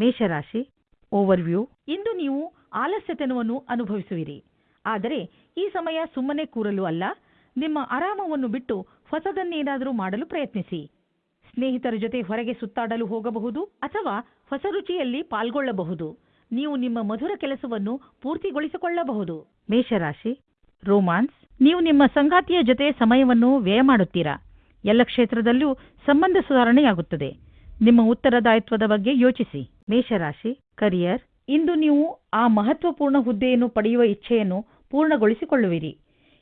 ಮೇಷರಾಶಿ ಓವರ್ವ್ಯೂ ಇಂದು ನೀವು ಆಲಸ್ಯತನವನ್ನು ಅನುಭವಿಸುವಿರಿ. ಆದರೆ ಈ ಸಮಯ ಸುಮ್ಮನೆ ಕೂರಲು ಅಲ್ಲ. ನಿಮ್ಮ ಆರಾಮವನ್ನು ಬಿಟ್ಟು ಹೊಸದನ್ನೇನಾದರೂ ಮಾಡಲು ಪ್ರಯತ್ನಿಸಿ. ಸ್ನೇಹಿತರ ಜೊತೆ ಹೊರಗೆ ಸುತ್ತಾಡಲು ಹೋಗಬಹುದು ಅಥವಾ ಹೊಸ ರುಚಿಯಲ್ಲಿ ಪಾಲ್ಗೊಳ್ಳಬಹುದು. ನೀವು ನಿಮ್ಮ ಮಧುರ ಕೆಲಸವನ್ನು ಪೂರ್ತಿಗೊಳಿಸಿಕೊಳ್ಳಬಹುದು. ಮೇಷರಾಶಿ ರೋಮಾನ್ಸ್ ನೀವು ನಿಮ್ಮ ಸಂಗಾತಿಯ ಜೊತೆ ಸಮಯವನ್ನು ವ್ಯಯ ಮಾಡುತ್ತೀರಾ? ಎಲ್ಲ ಕ್ಷೇತ್ರದಲ್ಲೂ ಸಂಬಂಧ ಸುಧಾರಣೆಯಾಗುತ್ತದೆ. ನಿಮ್ಮ ಉತ್ತರದಾಯಿತ್ವದ ಬಗ್ಗೆ ಯೋಚಿಸಿ. ಮೇಷರಾಶಿ ಕರಿಯರ್ ಇಂದು ನೀವು ಆ ಮಹತ್ವಪೂರ್ಣ ಹುದ್ದೆಯನ್ನು ಪಡೆಯುವ ಇಚ್ಛೆಯನ್ನು ಪೂರ್ಣಗೊಳಿಸಿಕೊಳ್ಳುವಿರಿ.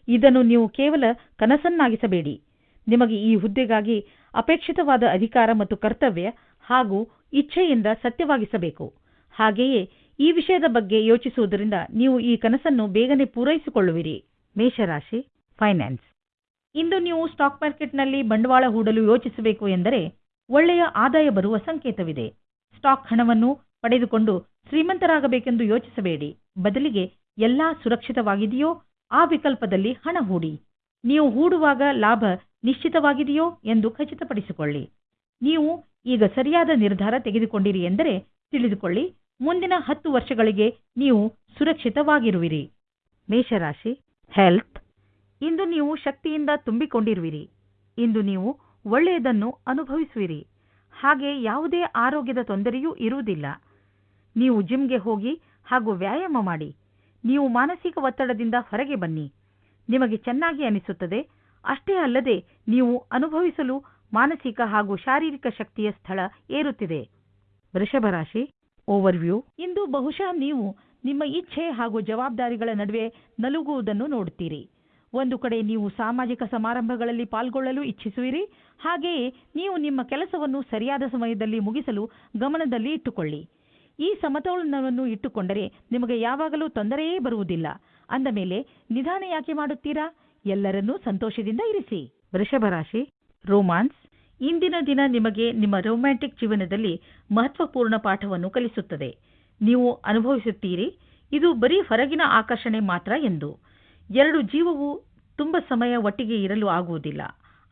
ಇದನ್ನು ನೀವು ಕೇವಲ ಕನಸನ್ನಾಗಿಸಬೇಡಿ. ನಿಮಗೆ ಈ ಹುದ್ದೆಗಾಗಿ ಅಪೇಕ್ಷಿತವಾದ ಅಧಿಕಾರ ಮತ್ತು ಕರ್ತವ್ಯ ಹಾಗೂ ಇಚ್ಛೆಯಿಂದ ಸತ್ಯವಾಗಿಸಬೇಕು. ಹಾಗೆಯೇ ಈ ವಿಷಯದ ಬಗ್ಗೆ ಯೋಚಿಸುವುದರಿಂದ ನೀವು ಈ ಕನಸನ್ನು ಬೇಗನೆ ಪೂರೈಸಿಕೊಳ್ಳುವಿರಿ. ಮೇಷರಾಶಿ ಫೈನಾನ್ಸ್ ಇಂದು ನೀವು ಸ್ಟಾಕ್ ಮಾರ್ಕೆಟ್ನಲ್ಲಿ ಬಂಡವಾಳ ಹೂಡಲು ಯೋಚಿಸಬೇಕು ಎಂದರೆ ಒಳ್ಳೆಯ ಆದಾಯ ಬರುವ ಸಂಕೇತವಿದೆ. ಸ್ಟಾಕ್ ಹಣವನ್ನು ಪಡೆದುಕೊಂಡು ಶ್ರೀಮಂತರಾಗಬೇಕೆಂದು ಯೋಚಿಸಬೇಡಿ. ಬದಲಿಗೆ ಎಲ್ಲಾ ಸುರಕ್ಷಿತವಾಗಿದೆಯೋ ಆ ವಿಕಲ್ಪದಲ್ಲಿ ಹಣ ಹೂಡಿ. ನೀವು ಹೂಡುವಾಗ ಲಾಭ ನಿಶ್ಚಿತವಾಗಿದೆಯೋ ಎಂದು ಖಚಿತಪಡಿಸಿಕೊಳ್ಳಿ. ನೀವು ಈಗ ಸರಿಯಾದ ನಿರ್ಧಾರ ತೆಗೆದುಕೊಂಡಿರಿ ಎಂದರೆ ತಿಳಿದುಕೊಳ್ಳಿ, ಮುಂದಿನ ಹತ್ತು ವರ್ಷಗಳಿಗೆ ನೀವು ಸುರಕ್ಷಿತವಾಗಿರುವಿರಿ. ಮೇಷರಾಶಿ ಹೆಲ್ತ್ ಇಂದು ನೀವು ಶಕ್ತಿಯಿಂದ ತುಂಬಿಕೊಂಡಿರುವಿರಿ. ಇಂದು ನೀವು ಒಳ್ಳೆಯದನ್ನು ಅನುಭವಿಸುವಿರಿ. ಹಾಗೆ ಯಾವುದೇ ಆರೋಗ್ಯದ ತೊಂದರೆಯೂ ಇರುವುದಿಲ್ಲ. ನೀವು ಜಿಮ್ಗೆ ಹೋಗಿ ಹಾಗೂ ವ್ಯಾಯಾಮ ಮಾಡಿ. ನೀವು ಮಾನಸಿಕ ಒತ್ತಡದಿಂದ ಹೊರಗೆ ಬನ್ನಿ. ನಿಮಗೆ ಚೆನ್ನಾಗಿ ಅನಿಸುತ್ತದೆ. ಅಷ್ಟೇ ಅಲ್ಲದೆ ನೀವು ಅನುಭವಿಸಲು ಮಾನಸಿಕ ಹಾಗೂ ಶಾರೀರಿಕ ಶಕ್ತಿಯ ಸ್ಥಳ ಏರುತ್ತಿದೆ. ವೃಷಭ ರಾಶಿ, ಓವರ್ವ್ಯೂ. ಇಂದು ಬಹುಶಃ ನೀವು ನಿಮ್ಮ ಇಚ್ಛೆ ಹಾಗೂ ಜವಾಬ್ದಾರಿಗಳ ನಡುವೆ ನಲುಗುವುದನ್ನು ನೋಡುತ್ತೀರಿ. ಒಂದು ಕಡೆ ನೀವು ಸಾಮಾಜಿಕ ಸಮಾರಂಭಗಳಲ್ಲಿ ಪಾಲ್ಗೊಳ್ಳಲು ಇಚ್ಛಿಸುವಿರಿ. ಹಾಗೆಯೇ ನೀವು ನಿಮ್ಮ ಕೆಲಸವನ್ನು ಸರಿಯಾದ ಸಮಯದಲ್ಲಿ ಮುಗಿಸಲು ಗಮನದಲ್ಲಿ ಇಟ್ಟುಕೊಳ್ಳಿ. ಈ ಸಮತೋಲನವನ್ನು ಇಟ್ಟುಕೊಂಡರೆ ನಿಮಗೆ ಯಾವಾಗಲೂ ತೊಂದರೆಯೇ ಬರುವುದಿಲ್ಲ. ಅಂದ ಮೇಲೆ, ನಿಧಾನ ಯಾಕೆ ಮಾಡುತ್ತೀರಾ? ಎಲ್ಲರನ್ನೂ ಸಂತೋಷದಿಂದ ಇರಿಸಿ. ವೃಷಭ ರಾಶಿ, ರೋಮಾನ್ಸ್. ಇಂದಿನ ದಿನ ನಿಮಗೆ ನಿಮ್ಮ ರೊಮ್ಯಾಂಟಿಕ್ ಜೀವನದಲ್ಲಿ ಮಹತ್ವಪೂರ್ಣ ಪಾಠವನ್ನು ಕಲಿಸುತ್ತದೆ. ನೀವು ಅನುಭವಿಸುತ್ತೀರಿ. ಇದು ಬರೀ ಹೊರಗಿನ ಆಕರ್ಷಣೆ ಮಾತ್ರ ಎಂದು. ಎರಡು ಜೀವವು ತುಂಬ ಸಮಯ ಒಟ್ಟಿಗೆ ಇರಲು ಆಗುವುದಿಲ್ಲ.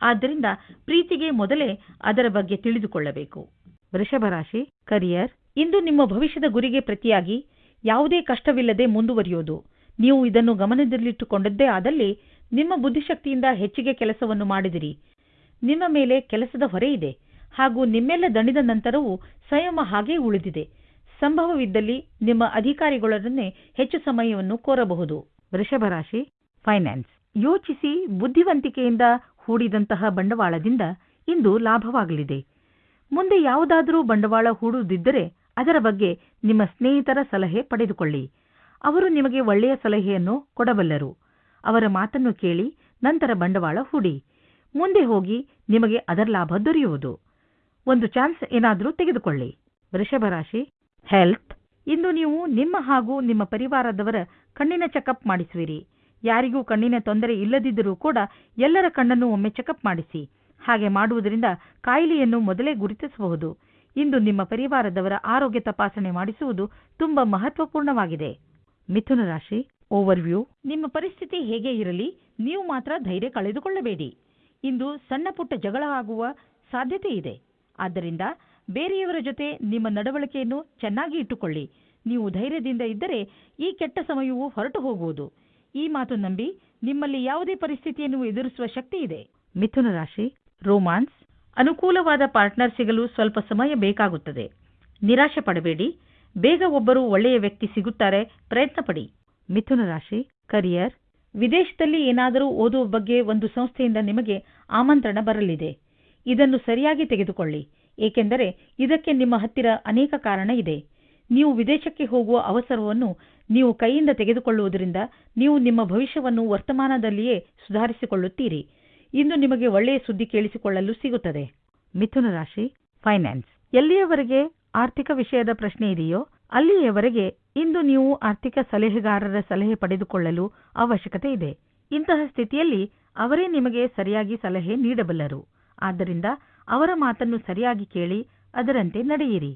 ಆದ್ದರಿಂದ ಪ್ರೀತಿಗೆ ಮೊದಲೇ ಅದರ ಬಗ್ಗೆ ತಿಳಿದುಕೊಳ್ಳಬೇಕು. ವೃಷಭ ರಾಶಿ ಕರಿಯರ್ ಇಂದು ನಿಮ್ಮ ಭವಿಷ್ಯದ ಗುರಿಗೆ ಪ್ರತಿಯಾಗಿ ಯಾವುದೇ ಕಷ್ಟವಿಲ್ಲದೆ ಮುಂದುವರಿಯೋದು. ನೀವು ಇದನ್ನು ಗಮನದಲ್ಲಿಟ್ಟುಕೊಂಡದ್ದೇ ಆದಲ್ಲಿ ನಿಮ್ಮ ಬುದ್ಧಿಶಕ್ತಿಯಿಂದ ಹೆಚ್ಚಿಗೆ ಕೆಲಸವನ್ನು ಮಾಡಿದಿರಿ. ನಿಮ್ಮ ಮೇಲೆ ಕೆಲಸದ ಹೊರೆ ಇದೆ. ಹಾಗೂ ನಿಮ್ಮೆಲ್ಲ ದಣಿದ ನಂತರವೂ ಸಂಯಮ ಹಾಗೇ ಉಳಿದಿದೆ. ಸಂಭವವಿದ್ದಲ್ಲಿ ನಿಮ್ಮ ಅಧಿಕಾರಿಗಳೊಡನೆ ಹೆಚ್ಚು ಸಮಯವನ್ನು ಕೋರಬಹುದು. ವೃಷಭ ರಾಶಿ ಫೈನಾನ್ಸ್ ಯೋಚಿಸಿ ಬುದ್ಧಿವಂತಿಕೆಯಿಂದ ಹೂಡಿದಂತಹ ಬಂಡವಾಳದಿಂದ ಇಂದು ಲಾಭವಾಗಲಿದೆ. ಮುಂದೆ ಯಾವುದಾದರೂ ಬಂಡವಾಳ ಹೂಡುವುದಿದ್ದರೆ ಅದರ ಬಗ್ಗೆ ನಿಮ್ಮ ಸ್ನೇಹಿತರ ಸಲಹೆ ಪಡೆದುಕೊಳ್ಳಿ. ಅವರು ನಿಮಗೆ ಒಳ್ಳೆಯ ಸಲಹೆಯನ್ನು ಕೊಡಬಲ್ಲರು. ಅವರ ಮಾತನ್ನು ಕೇಳಿ ನಂತರ ಬಂಡವಾಳ ಹೂಡಿ. ಮುಂದೆ ಹೋಗಿ ನಿಮಗೆ ಅದರ ಲಾಭ ದೊರೆಯುವುದು. ಒಂದು ಚಾನ್ಸ್ ಏನಾದರೂ ತೆಗೆದುಕೊಳ್ಳಿ. ವೃಷಭ ರಾಶಿ ಹೆಲ್ತ್ ಇಂದು ನೀವು ನಿಮ್ಮ ಹಾಗೂ ನಿಮ್ಮ ಪರಿವಾರದವರ ಕಣ್ಣಿನ ಚೆಕಪ್ ಮಾಡಿಸುವಿರಿ. ಯಾರಿಗೂ ಕಣ್ಣಿನ ತೊಂದರೆ ಇಲ್ಲದಿದ್ದರೂ ಕೂಡ ಎಲ್ಲರ ಕಣ್ಣನ್ನು ಒಮ್ಮೆ ಚೆಕಪ್ ಮಾಡಿಸಿ. ಹಾಗೆ ಮಾಡುವುದರಿಂದ ಕಾಯಿಲೆಯನ್ನು ಮೊದಲೇ ಗುರುತಿಸಬಹುದು. ಇಂದು ನಿಮ್ಮ ಪರಿವಾರದವರ ಆರೋಗ್ಯ ತಪಾಸಣೆ ಮಾಡಿಸುವುದು ತುಂಬಾ ಮಹತ್ವಪೂರ್ಣವಾಗಿದೆ. ಮಿಥುನ ರಾಶಿ ಓವರ್ವ್ಯೂ ನಿಮ್ಮ ಪರಿಸ್ಥಿತಿ ಹೇಗೆ ಇರಲಿ, ನೀವು ಮಾತ್ರ ಧೈರ್ಯ ಕಳೆದುಕೊಳ್ಳಬೇಡಿ. ಇಂದು ಸಣ್ಣ ಪುಟ್ಟ ಜಗಳ ಆಗುವ ಸಾಧ್ಯತೆ ಇದೆ. ಆದ್ದರಿಂದ ಬೇರೆಯವರ ಜೊತೆ ನಿಮ್ಮ ನಡವಳಿಕೆಯನ್ನು ಚೆನ್ನಾಗಿ ಇಟ್ಟುಕೊಳ್ಳಿ. ನೀವು ಧೈರ್ಯದಿಂದ ಇದ್ದರೆ ಈ ಕೆಟ್ಟ ಸಮಯವು ಹೊರಟು ಹೋಗುವುದು. ಈ ಮಾತು ನಂಬಿ ನಿಮ್ಮಲ್ಲಿ ಯಾವುದೇ ಪರಿಸ್ಥಿತಿಯನ್ನು ಎದುರಿಸುವ ಶಕ್ತಿ ಇದೆ. ಮಿಥುನ ರಾಶಿ, ರೋಮಾನ್ಸ್. ಅನುಕೂಲವಾದ ಪಾರ್ಟ್ನರ್ ಸಿಗಲು ಸ್ವಲ್ಪ ಸಮಯ ಬೇಕಾಗುತ್ತದೆ. ನಿರಾಶೆ ಪಡಬೇಡಿ. ಬೇಗ ಒಬ್ಬರು ಒಳ್ಳೆಯ ವ್ಯಕ್ತಿ ಸಿಗುತ್ತಾರೆ. ಪ್ರಯತ್ನ ಪಡಿ ಮಿಥುನ ರಾಶಿ, ಕರಿಯರ್. ವಿದೇಶದಲ್ಲಿ ಏನಾದರೂ ಓದುವ ಬಗ್ಗೆ ಒಂದು ಸಂಸ್ಥೆಯಿಂದ ನಿಮಗೆ ಆಮಂತ್ರಣ ಬರಲಿದೆ. ಇದನ್ನು ಸರಿಯಾಗಿ ತೆಗೆದುಕೊಳ್ಳಿ. ಏಕೆಂದರೆ ಇದಕ್ಕೆ ನಿಮ್ಮ ಹತ್ತಿರ ಅನೇಕ ಕಾರಣ ಇದೆ. ನೀವು ವಿದೇಶಕ್ಕೆ ಹೋಗುವ ಅವಸರವನ್ನು ನೀವು ಕೈಯಿಂದ ತೆಗೆದುಕೊಳ್ಳುವುದರಿಂದ ನೀವು ನಿಮ್ಮ ಭವಿಷ್ಯವನ್ನು ವರ್ತಮಾನದಲ್ಲಿಯೇ ಸುಧಾರಿಸಿಕೊಳ್ಳುತ್ತೀರಿ. ಇಂದು ನಿಮಗೆ ಒಳ್ಳೆಯ ಸುದ್ದಿ ಕೇಳಿಸಿಕೊಳ್ಳಲು ಸಿಗುತ್ತದೆ. ಮಿಥುನ ರಾಶಿ ಫೈನಾನ್ಸ್ ಎಲ್ಲಿಯವರೆಗೆ ಆರ್ಥಿಕ ವಿಷಯದ ಪ್ರಶ್ನೆ ಇದೆಯೋ, ಅಲ್ಲಿಯವರೆಗೆ ಇಂದು ನೀವು ಆರ್ಥಿಕ ಸಲಹೆಗಾರರ ಸಲಹೆ ಪಡೆದುಕೊಳ್ಳಲು ಅವಶ್ಯಕತೆ ಇದೆ. ಇಂತಹ ಸ್ಥಿತಿಯಲ್ಲಿ ಅವರೇ ನಿಮಗೆ ಸರಿಯಾಗಿ ಸಲಹೆ ನೀಡಬಲ್ಲರು. ಆದ್ದರಿಂದ ಅವರ ಮಾತನ್ನು ಸರಿಯಾಗಿ ಕೇಳಿ ಅದರಂತೆ ನಡೆಯಿರಿ.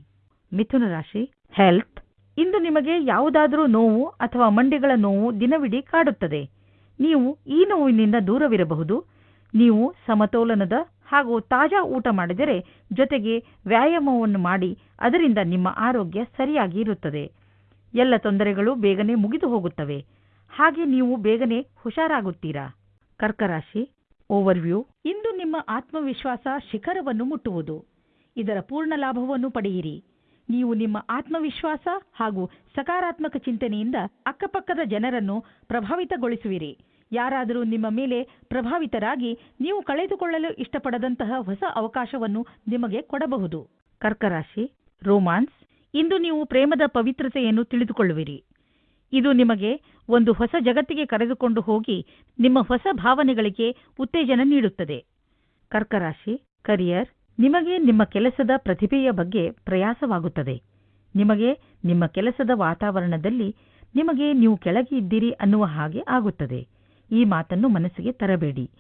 ಮಿಥುನ ರಾಶಿ ಹೆಲ್ತ್ ಇಂದು ನಿಮಗೆ ಯಾವುದಾದರೂ ನೋವು ಅಥವಾ ಮಂಡಿಗಳ ನೋವು ದಿನವಿಡೀ ಕಾಡುತ್ತದೆ. ನೀವು ಈ ನೋವಿನಿಂದ ದೂರವಿರಬಹುದು. ನೀವು ಸಮತೋಲನದ ಹಾಗೂ ತಾಜಾ ಊಟ ಮಾಡಿದರೆ ಜೊತೆಗೆ ವ್ಯಾಯಾಮವನ್ನು ಮಾಡಿ, ಅದರಿಂದ ನಿಮ್ಮ ಆರೋಗ್ಯ ಸರಿಯಾಗಿ ಇರುತ್ತದೆ. ಎಲ್ಲ ತೊಂದರೆಗಳು ಬೇಗನೆ ಮುಗಿದು ಹೋಗುತ್ತವೆ. ಹಾಗೆ ನೀವು ಬೇಗನೆ ಹುಷಾರಾಗುತ್ತೀರಾ? ಕರ್ಕರಾಶಿ ಓವರ್ವ್ಯೂ ಇಂದು ನಿಮ್ಮ ಆತ್ಮವಿಶ್ವಾಸ ಶಿಖರವನ್ನು ಮುಟ್ಟುವುದು. ಇದರ ಪೂರ್ಣ ಲಾಭವನ್ನು ಪಡೆಯಿರಿ. ನೀವು ನಿಮ್ಮ ಆತ್ಮವಿಶ್ವಾಸ ಹಾಗೂ ಸಕಾರಾತ್ಮಕ ಚಿಂತನೆಯಿಂದ ಅಕ್ಕಪಕ್ಕದ ಜನರನ್ನು ಪ್ರಭಾವಿತಗೊಳಿಸುವಿರಿ. ಯಾರಾದರೂ ನಿಮ್ಮ ಮೇಲೆ ಪ್ರಭಾವಿತರಾಗಿ ನೀವು ಕಳೆದುಕೊಳ್ಳಲು ಇಷ್ಟಪಡದಂತಹ ಹೊಸ ಅವಕಾಶವನ್ನು ನಿಮಗೆ ಕೊಡಬಹುದು. ಕರ್ಕರಾಶಿ, ರೋಮಾನ್ಸ್, ಇಂದು ನೀವು ಪ್ರೇಮದ ಪವಿತ್ರತೆಯನ್ನು ತಿಳಿದುಕೊಳ್ಳುವಿರಿ. ಇದು ನಿಮಗೆ ಒಂದು ಹೊಸ ಜಗತ್ತಿಗೆ ಕರೆದುಕೊಂಡು ಹೋಗಿ ನಿಮ್ಮ ಹೊಸ ಭಾವನೆಗಳಿಗೆ ಉತ್ತೇಜನ ನೀಡುತ್ತದೆ. ಕರ್ಕರಾಶಿ, ಕರಿಯರ್ ನಿಮಗೆ ನಿಮ್ಮ ಕೆಲಸದ ಪ್ರತಿಭೆಯ ಬಗ್ಗೆ ಪ್ರಯಾಸವಾಗುತ್ತದೆ. ನಿಮಗೆ ನಿಮ್ಮ ಕೆಲಸದ ವಾತಾವರಣದಲ್ಲಿ ನಿಮಗೆ ನೀವು ಕೆಳಗೆ ಇದ್ದೀರಿ ಅನ್ನುವ ಹಾಗೆ ಆಗುತ್ತದೆ. ಈ ಮಾತನ್ನು ಮನಸ್ಸಿಗೆ ತರಬೇಡಿ.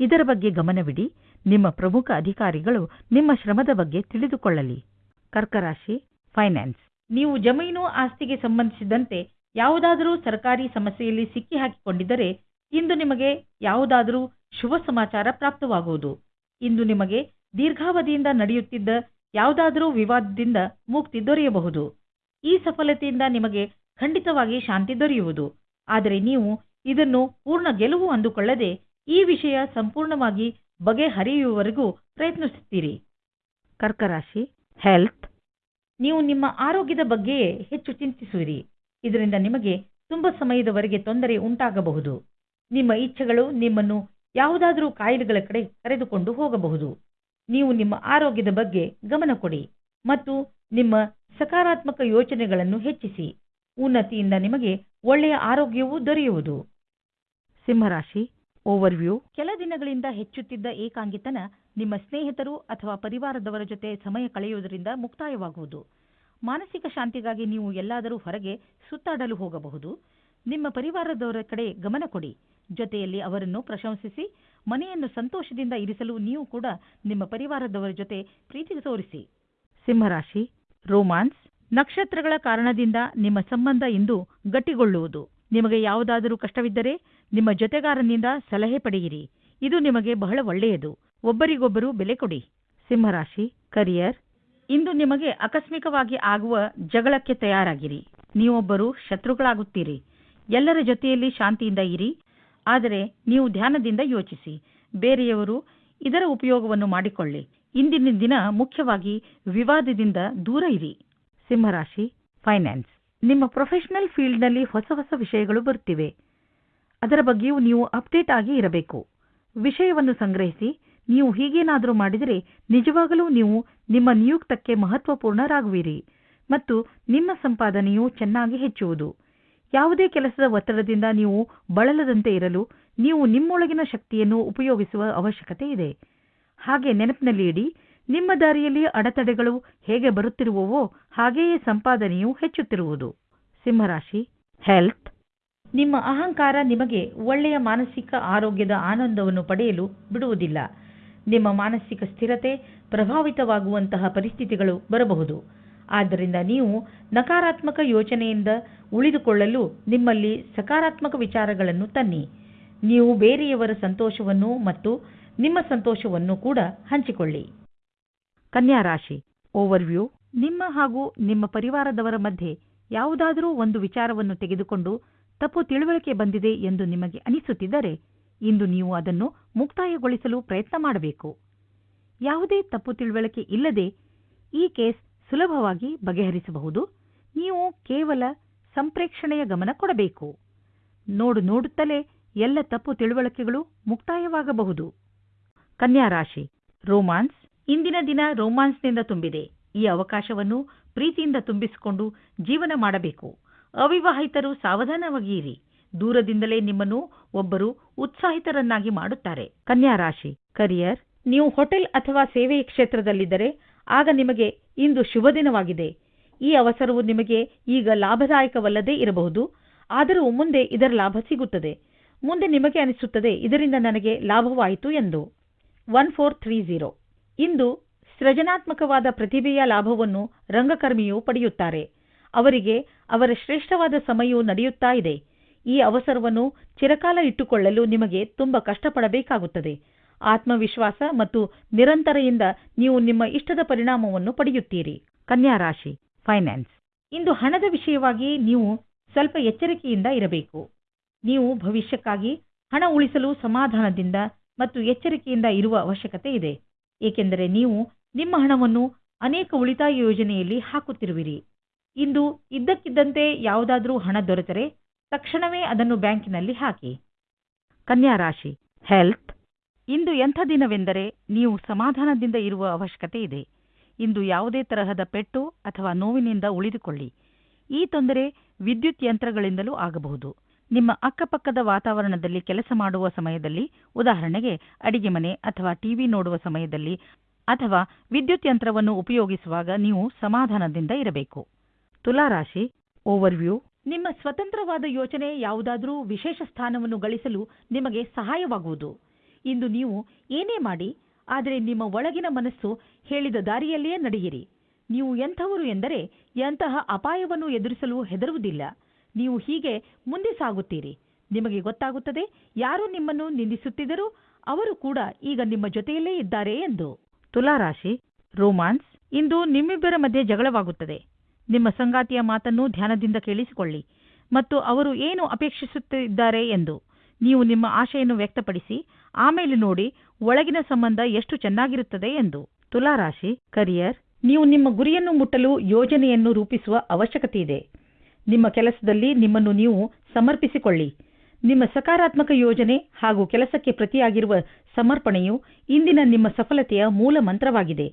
ಇದರ ಬಗ್ಗೆ ಗಮನವಿಡಿ. ನಿಮ್ಮ ಪ್ರಮುಖ ಅಧಿಕಾರಿಗಳು ನಿಮ್ಮ ಶ್ರಮದ ಬಗ್ಗೆ ತಿಳಿದುಕೊಳ್ಳಲಿ. ಕರ್ಕರಾಶಿ, ಫೈನಾನ್ಸ್. ನೀವು ಜಮೀನು ಆಸ್ತಿಗೆ ಸಂಬಂಧಿಸಿದಂತೆ ಯಾವುದಾದರೂ ಸರ್ಕಾರಿ ಸಮಸ್ಯೆಯಲ್ಲಿ ಸಿಕ್ಕಿ ಹಾಕಿಕೊಂಡಿದ್ದರೆ ಇಂದು ನಿಮಗೆ ಯಾವುದಾದರೂ ಶುಭ ಸಮಾಚಾರ ಪ್ರಾಪ್ತವಾಗುವುದು. ಇಂದು ನಿಮಗೆ ದೀರ್ಘಾವಧಿಯಿಂದ ನಡೆಯುತ್ತಿದ್ದ ಯಾವುದಾದರೂ ವಿವಾದದಿಂದ ಮುಕ್ತಿ ದೊರೆಯಬಹುದು. ಈ ಸಫಲತೆಯಿಂದ ನಿಮಗೆ ಖಂಡಿತವಾಗಿ ಶಾಂತಿ ದೊರೆಯುವುದು. ಆದರೆ ನೀವು ಇದನ್ನು ಪೂರ್ಣ ಗೆಲುವು ಅಂದುಕೊಳ್ಳದೆ ಈ ವಿಷಯ ಸಂಪೂರ್ಣವಾಗಿ ಬಗೆಹರಿಯುವವರೆಗೂ ಪ್ರಯತ್ನಿಸುತ್ತೀರಿ. ಕರ್ಕರಾಶಿ ಹೆಲ್ತ್ ನೀವು ನಿಮ್ಮ ಆರೋಗ್ಯದ ಬಗ್ಗೆಯೇ ಹೆಚ್ಚು ಚಿಂತಿಸುವಿರಿ. ಇದರಿಂದ ನಿಮಗೆ ತುಂಬ ಸಮಯದವರೆಗೆ ತೊಂದರೆ ಉಂಟಾಗಬಹುದು. ನಿಮ್ಮ ಇಚ್ಛೆಗಳು ನಿಮ್ಮನ್ನು ಯಾವುದಾದರೂ ಕಾಯಿಲೆಗಳ ಕಡೆ ಕರೆದುಕೊಂಡು ಹೋಗಬಹುದು. ನೀವು ನಿಮ್ಮ ಆರೋಗ್ಯದ ಬಗ್ಗೆ ಗಮನ ಕೊಡಿ ಮತ್ತು ನಿಮ್ಮ ಸಕಾರಾತ್ಮಕ ಯೋಚನೆಗಳನ್ನು ಹೆಚ್ಚಿಸಿ. ಉನ್ನತಿಯಿಂದ ನಿಮಗೆ ಒಳ್ಳೆಯ ಆರೋಗ್ಯವೂ ದೊರೆಯುವುದು. ಸಿಂಹರಾಶಿ ಓವರ್ವ್ಯೂ ಕೆಲ ದಿನಗಳಿಂದ ಹೆಚ್ಚುತ್ತಿದ್ದ ಏಕಾಂಗಿತನ ನಿಮ್ಮ ಸ್ನೇಹಿತರು ಅಥವಾ ಪರಿವಾರದವರ ಜೊತೆ ಸಮಯ ಕಳೆಯುವುದರಿಂದ ಮುಕ್ತಾಯವಾಗುವುದು. ಮಾನಸಿಕ ಶಾಂತಿಗಾಗಿ ನೀವು ಎಲ್ಲಾದರೂ ಹೊರಗೆ ಸುತ್ತಾಡಲು ಹೋಗಬಹುದು. ನಿಮ್ಮ ಪರಿವಾರದವರ ಕಡೆ ಗಮನ ಕೊಡಿ. ಜೊತೆಯಲ್ಲಿ ಅವರನ್ನು ಪ್ರಶಂಸಿಸಿ ಮನೆಯನ್ನು ಸಂತೋಷದಿಂದ ಇರಿಸಲು ನೀವು ಕೂಡ ನಿಮ್ಮ ಪರಿವಾರದವರ ಜೊತೆ ಪ್ರೀತಿ ತೋರಿಸಿ ಸಿಂಹರಾಶಿ, ರೋಮಾನ್ಸ್, ನಕ್ಷತ್ರಗಳ ಕಾರಣದಿಂದ ನಿಮ್ಮ ಸಂಬಂಧ ಇಂದು ಗಟ್ಟಿಗೊಳ್ಳುವುದು. ನಿಮಗೆ ಯಾವುದಾದರೂ ಕಷ್ಟವಿದ್ದರೆ ನಿಮ್ಮ ಜೊತೆಗಾರನಿಂದ ಸಲಹೆ ಪಡೆಯಿರಿ. ಇದು ನಿಮಗೆ ಬಹಳ ಒಳ್ಳೆಯದು. ಒಬ್ಬರಿಗೊಬ್ಬರು ಬೆಲೆ ಕೊಡಿ. ಸಿಂಹರಾಶಿ, ಕರಿಯರ್, ಇಂದು ನಿಮಗೆ ಆಕಸ್ಮಿಕವಾಗಿ ಆಗುವ ಜಗಳಕ್ಕೆ ತಯಾರಾಗಿರಿ. ನೀವೊಬ್ಬರು ಶತ್ರುಗಳಾಗುತ್ತೀರಿ. ಎಲ್ಲರ ಜೊತೆಯಲ್ಲಿ ಶಾಂತಿಯಿಂದ ಇರಿ. ಆದರೆ ನೀವು ಧ್ಯಾನದಿಂದ ಯೋಚಿಸಿ. ಬೇರೆಯವರು ಇದರ ಉಪಯೋಗವನ್ನು ಮಾಡಿಕೊಳ್ಳಿ. ಇಂದಿನ ದಿನ ಮುಖ್ಯವಾಗಿ ವಿವಾದದಿಂದ ದೂರ ಇರಿ. ಸಿಂಹರಾಶಿ ಫೈನಾನ್ಸ್ ನಿಮ್ಮ ಪ್ರೊಫೆಷನಲ್ ಫೀಲ್ಡ್ನಲ್ಲಿ ಹೊಸ ಹೊಸ ವಿಷಯಗಳು ಬರುತ್ತಿವೆ ಅದರ ಬಗ್ಗೆಯೂ ನೀವು ಅಪ್ಡೇಟ್ ಆಗಿ ಇರಬೇಕು. ವಿಷಯವನ್ನು ಸಂಗ್ರಹಿಸಿ, ನೀವು ಹೀಗೇನಾದರೂ ಮಾಡಿದರೆ ನಿಜವಾಗಲೂ ನೀವು ನಿಮ್ಮ ನಿಯುಕ್ತಕ್ಕೆ ಮಹತ್ವಪೂರ್ಣರಾಗುವಿರಿ ಮತ್ತು ನಿಮ್ಮ ಸಂಪಾದನೆಯು ಚೆನ್ನಾಗಿ ಹೆಚ್ಚುವುದು. ಯಾವುದೇ ಕೆಲಸದ ಒತ್ತಡದಿಂದ ನೀವು ಬಳಲದಂತೆ ಇರಲು ನೀವು ನಿಮ್ಮೊಳಗಿನ ಶಕ್ತಿಯನ್ನು ಉಪಯೋಗಿಸುವ ಅವಶ್ಯಕತೆ ಇದೆ. ಹಾಗೆ ನೆನಪಿನಲ್ಲಿ ಇಡಿ ನಿಮ್ಮ ದಾರಿಯಲ್ಲಿ ಅಡೆತಡೆಗಳು ಹೇಗೆ ಬರುತ್ತಿರುವವೋ ಹಾಗೆಯೇ ಸಂಪಾದನೆಯು ಹೆಚ್ಚುತ್ತಿರುವುದು. ಸಿಂಹರಾಶಿ ಹೆಲ್ತ್ ನಿಮ್ಮ ಅಹಂಕಾರ ನಿಮಗೆ ಒಳ್ಳೆಯ ಮಾನಸಿಕ ಆರೋಗ್ಯದ ಆನಂದವನ್ನು ಪಡೆಯಲು ಬಿಡುವುದಿಲ್ಲ. ನಿಮ್ಮ ಮಾನಸಿಕ ಸ್ಥಿರತೆ ಪ್ರಭಾವಿತವಾಗುವಂತಹ ಪರಿಸ್ಥಿತಿಗಳು ಬರಬಹುದು. ಆದ್ದರಿಂದ ನೀವು ನಕಾರಾತ್ಮಕ ಯೋಚನೆಯಿಂದ ಉಳಿದುಕೊಳ್ಳಲು ನಿಮ್ಮಲ್ಲಿ ಸಕಾರಾತ್ಮಕ ವಿಚಾರಗಳನ್ನು ತನ್ನಿ. ನೀವು ಬೇರೆಯವರ ಸಂತೋಷವನ್ನು ಮತ್ತು ನಿಮ್ಮ ಸಂತೋಷವನ್ನು ಕೂಡ ಹಂಚಿಕೊಳ್ಳಿ. ಕನ್ಯಾ ರಾಶಿ ಓವರ್ವ್ಯೂ ನಿಮ್ಮ ಹಾಗೂ ನಿಮ್ಮ ಪರಿವಾರದವರ ಮಧ್ಯೆ ಯಾವುದಾದರೂ ಒಂದು ವಿಚಾರವನ್ನು ತೆಗೆದುಕೊಂಡು ತಪ್ಪು ತಿಳುವಳಿಕೆ ಬಂದಿದೆ ಎಂದು ನಿಮಗೆ ಅನಿಸುತ್ತಿದ್ದರೆ ಇಂದು ನೀವು ಅದನ್ನು ಮುಕ್ತಾಯಗೊಳಿಸಲು ಪ್ರಯತ್ನ ಮಾಡಬೇಕು. ಯಾವುದೇ ತಪ್ಪು ತಿಳುವಳಿಕೆ ಇಲ್ಲದೆ ಈ ಕೇಸ್ ಸುಲಭವಾಗಿ ಬಗೆಹರಿಸಬಹುದು. ನೀವು ಕೇವಲ ಸಂಪ್ರೇಕ್ಷಣೆಯ ಗಮನ ಕೊಡಬೇಕು. ನೋಡು ನೋಡುತ್ತಲೇ ಎಲ್ಲ ತಪ್ಪು ತಿಳುವಳಿಕೆಗಳು ಮುಕ್ತಾಯವಾಗಬಹುದು. ಕನ್ಯಾ ರಾಶಿ, ರೋಮಾನ್ಸ್. ಇಂದಿನ ದಿನ ರೋಮಾನ್ಸ್ನಿಂದ ತುಂಬಿದೆ. ಈ ಅವಕಾಶವನ್ನು ಪ್ರೀತಿಯಿಂದ ತುಂಬಿಸಿಕೊಂಡು ಜೀವನ ಮಾಡಬೇಕು. ಅವಿವಾಹಿತರು ಸಾವಧಾನವಾಗಿರಿ. ದೂರದಿಂದಲೇ ನಿಮ್ಮನ್ನು ಒಬ್ಬರು ಉತ್ಸಾಹಿತರನ್ನಾಗಿ ಮಾಡುತ್ತಾರೆ. ಕನ್ಯಾ ರಾಶಿ, ಕರಿಯರ್. ನೀವು ಹೋಟೆಲ್ ಅಥವಾ ಸೇವೆಯ ಕ್ಷೇತ್ರದಲ್ಲಿದ್ದರೆ ಆಗ ನಿಮಗೆ ಇಂದು ಶುಭ ದಿನವಾಗಿದೆ. ಈ ಅವಸರವು ನಿಮಗೆ ಈಗ ಲಾಭದಾಯಕವಲ್ಲದೇ ಇರಬಹುದು. ಆದರೂ ಮುಂದೆ ಇದರ ಲಾಭ ಸಿಗುತ್ತದೆ. ಮುಂದೆ ನಿಮಗೆ ಅನಿಸುತ್ತದೆ, ಇದರಿಂದ ನನಗೆ ಲಾಭವಾಯಿತು ಎಂದು. ಒನ್ ಫೋರ್ ತ್ರೀ ಝೀರೋ ಇಂದು ಸೃಜನಾತ್ಮಕವಾದ ಪ್ರತಿಭೆಯ ಲಾಭವನ್ನು ರಂಗಕರ್ಮಿಯು ಪಡೆಯುತ್ತಾರೆ. ಅವರಿಗೆ ಅವರ ಶ್ರೇಷ್ಠವಾದ ಸಮಯವು ನಡೆಯುತ್ತಾ ಇದೆ. ಈ ಅವಸರವನ್ನು ಚಿರಕಾಲ ಇಟ್ಟುಕೊಳ್ಳಲು ನಿಮಗೆ ತುಂಬ ಕಷ್ಟಪಡಬೇಕಾಗುತ್ತದೆ. ಆತ್ಮವಿಶ್ವಾಸ ಮತ್ತು ನಿರಂತರೆಯಿಂದ ನೀವು ನಿಮ್ಮ ಇಷ್ಟದ ಪರಿಣಾಮವನ್ನು ಪಡೆಯುತ್ತೀರಿ. ಕನ್ಯಾ ರಾಶಿ ಫೈನಾನ್ಸ್ ಇಂದು ಹಣದ ವಿಷಯವಾಗಿ ನೀವು ಸ್ವಲ್ಪ ಎಚ್ಚರಿಕೆಯಿಂದ ಇರಬೇಕು. ನೀವು ಭವಿಷ್ಯಕ್ಕಾಗಿ ಹಣ ಉಳಿಸಲು ಸಮಾಧಾನದಿಂದ ಮತ್ತು ಎಚ್ಚರಿಕೆಯಿಂದ ಇರುವ ಅವಶ್ಯಕತೆ ಇದೆ. ಏಕೆಂದರೆ ನೀವು ನಿಮ್ಮ ಹಣವನ್ನು ಅನೇಕ ಉಳಿತಾಯ ಯೋಜನೆಯಲ್ಲಿ ಹಾಕುತ್ತಿರುವಿರಿ. ಇಂದು ಇದ್ದಕ್ಕಿದ್ದಂತೆ ಯಾವುದಾದರೂ ಹಣ ದೊರೆತರೆ ತಕ್ಷಣವೇ ಅದನ್ನು ಬ್ಯಾಂಕಿನಲ್ಲಿ ಹಾಕಿ. ಕನ್ಯಾ ರಾಶಿ ಹೆಲ್ತ್ ಇಂದು ಎಂಥ ದಿನವೆಂದರೆ ನೀವು ಸಮಾಧಾನದಿಂದ ಇರುವ ಅವಶ್ಯಕತೆ ಇದೆ. ಇಂದು ಯಾವುದೇ ತರಹದ ಪೆಟ್ಟು ಅಥವಾ ನೋವಿನಿಂದ ಉಳಿದುಕೊಳ್ಳಿ. ಈ ತೊಂದರೆ ವಿದ್ಯುತ್ ಯಂತ್ರಗಳಿಂದಲೂ ಆಗಬಹುದು. ನಿಮ್ಮ ಅಕ್ಕಪಕ್ಕದ ವಾತಾವರಣದಲ್ಲಿ ಕೆಲಸ ಮಾಡುವ ಸಮಯದಲ್ಲಿ, ಉದಾಹರಣೆಗೆ ಅಡಿಗೆ ಮನೆ ಅಥವಾ ಟಿವಿ ನೋಡುವ ಸಮಯದಲ್ಲಿ ಅಥವಾ ವಿದ್ಯುತ್ ಯಂತ್ರವನ್ನು ಉಪಯೋಗಿಸುವಾಗ ನೀವು ಸಮಾಧಾನದಿಂದ ಇರಬೇಕು. ತುಲಾರಾಶಿ ಓವರ್ವ್ಯೂ ನಿಮ್ಮ ಸ್ವತಂತ್ರವಾದ ಯೋಚನೆ ಯಾವುದಾದರೂ ವಿಶೇಷ ಸ್ಥಾನವನ್ನು ಗಳಿಸಲು ನಿಮಗೆ ಸಹಾಯವಾಗುವುದು. ಇಂದು ನೀವು ಏನೇ ಮಾಡಿ, ಆದರೆ ನಿಮ್ಮ ಒಳಗಿನ ಮನಸ್ಸು ಹೇಳಿದ ದಾರಿಯಲ್ಲಿಯೇ ನಡೆಯಿರಿ. ನೀವು ಎಂಥವರು ಎಂದರೆ ಎಂತಹ ಅಪಾಯವನ್ನು ಎದುರಿಸಲು ಹೆದರುವುದಿಲ್ಲ. ನೀವು ಹೀಗೆ ಮುಂದೆ ಸಾಗುತ್ತೀರಿ. ನಿಮಗೆ ಗೊತ್ತಾಗುತ್ತದೆ, ಯಾರು ನಿಮ್ಮನ್ನು ನಿಂದಿಸುತ್ತಿದ್ದರೂ ಅವರು ಕೂಡ ಈಗ ನಿಮ್ಮ ಜೊತೆಯಲ್ಲೇ ಇದ್ದಾರೆ ಎಂದು. ತುಲಾರಾಶಿ, ರೋಮಾನ್ಸ್, ಇಂದು ನಿಮ್ಮಿಬ್ಬರ ಮಧ್ಯೆ ಜಗಳವಾಗುತ್ತದೆ. ನಿಮ್ಮ ಸಂಗಾತಿಯ ಮಾತನ್ನು ಧ್ಯಾನದಿಂದ ಕೇಳಿಸಿಕೊಳ್ಳಿ ಮತ್ತು ಅವರು ಏನು ಅಪೇಕ್ಷಿಸುತ್ತಿದ್ದಾರೆ ಎಂದು ನೀವು ನಿಮ್ಮ ಆಶೆಯನ್ನು ವ್ಯಕ್ತಪಡಿಸಿ ಆಮೇಲೆ ನೋಡಿ ಒಳಗಿನ ಸಂಬಂಧ ಎಷ್ಟು ಚೆನ್ನಾಗಿರುತ್ತದೆ ಎಂದು. ತುಲಾರಾಶಿ ಕರಿಯರ್ ನೀವು ನಿಮ್ಮ ಗುರಿಯನ್ನು ಮುಟ್ಟಲು ಯೋಜನೆಯನ್ನು ರೂಪಿಸುವ ಅವಶ್ಯಕತೆ ಇದೆ. ನಿಮ್ಮ ಕೆಲಸದಲ್ಲಿ ನಿಮ್ಮನ್ನು ನೀವು ಸಮರ್ಪಿಸಿಕೊಳ್ಳಿ. ನಿಮ್ಮ ಸಕಾರಾತ್ಮಕ ಯೋಜನೆ ಹಾಗೂ ಕೆಲಸಕ್ಕೆ ಪ್ರತಿಯಾಗಿರುವ ಸಮರ್ಪಣೆಯು ಇಂದಿನ ನಿಮ್ಮ ಸಫಲತೆಯ ಮೂಲ ಮಂತ್ರವಾಗಿದೆ.